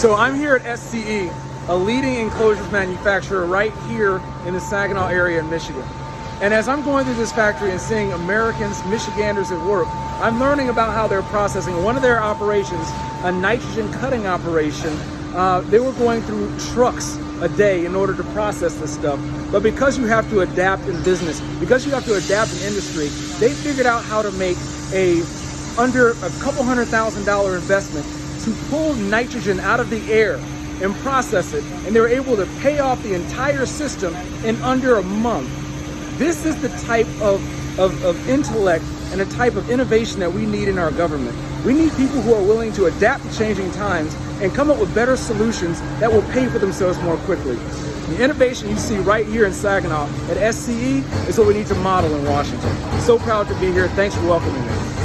So I'm here at SCE, a leading enclosures manufacturer right here in the Saginaw area in Michigan. And as I'm going through this factory and seeing Americans, Michiganders at work, I'm learning about how they're processing one of their operations, a nitrogen cutting operation. Uh, they were going through trucks a day in order to process this stuff. But because you have to adapt in business, because you have to adapt in industry, they figured out how to make a under a couple hundred thousand dollar investment to pull nitrogen out of the air and process it. And they were able to pay off the entire system in under a month. This is the type of, of, of intellect and a type of innovation that we need in our government. We need people who are willing to adapt to changing times and come up with better solutions that will pay for themselves more quickly. The innovation you see right here in Saginaw at SCE is what we need to model in Washington. So proud to be here. Thanks for welcoming me.